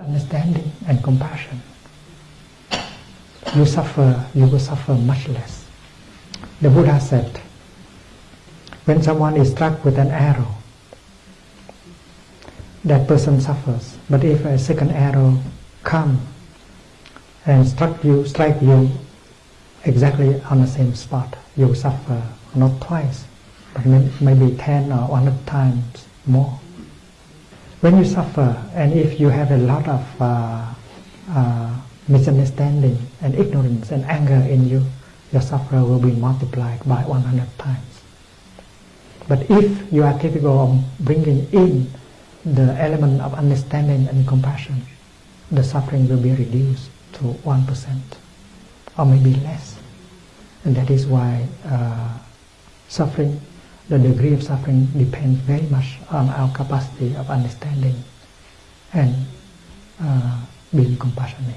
Understanding and compassion. You suffer, you will suffer much less. The Buddha said, when someone is struck with an arrow, that person suffers. But if a second arrow come and struck you, strike you exactly on the same spot, you suffer not twice, but maybe ten or hundred times more. When you suffer, and if you have a lot of uh, uh, misunderstanding and ignorance and anger in you, your suffering will be multiplied by 100 times. But if you are capable of bringing in the element of understanding and compassion, the suffering will be reduced to 1% or maybe less. And that is why uh, suffering, the degree of suffering depends very much on our capacity of understanding and uh, being compassionate.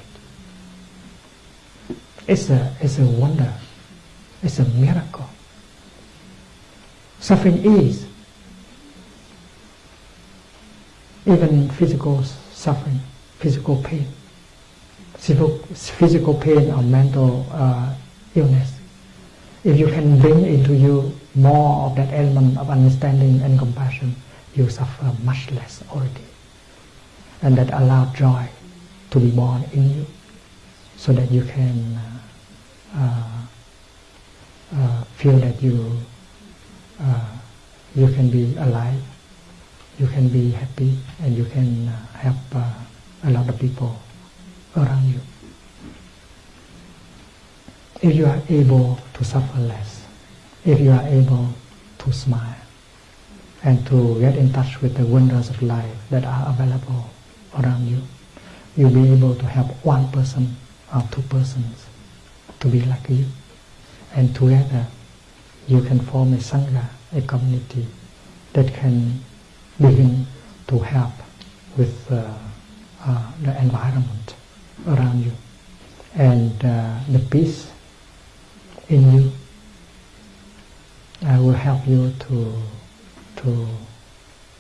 It's a, it's a wonder. It's a miracle. Suffering is even physical suffering, physical pain, physical pain or mental uh, illness. If you can bring into you more of that element of understanding and compassion, you suffer much less already. And that allow joy to be born in you so that you can uh, uh, uh feel that you uh, you can be alive you can be happy and you can uh, help uh, a lot of people around you. If you are able to suffer less, if you are able to smile and to get in touch with the wonders of life that are available around you, you'll be able to help one person or two persons to be like you. And together you can form a sangha, a community that can begin to help with uh, uh, the environment around you and uh, the peace in you uh, will help you to to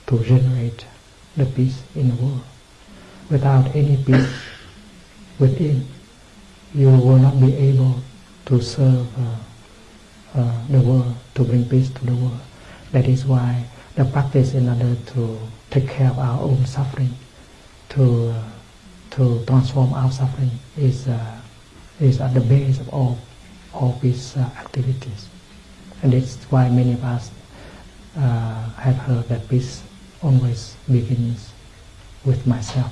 to generate the peace in the world. Without any peace within, you will not be able to serve uh, uh, the world, to bring peace to the world. That is why the practice in order to take care of our own suffering, to uh, to transform our suffering is uh, is at the base of all these activities, and that's why many of us uh, have heard that peace always begins with myself.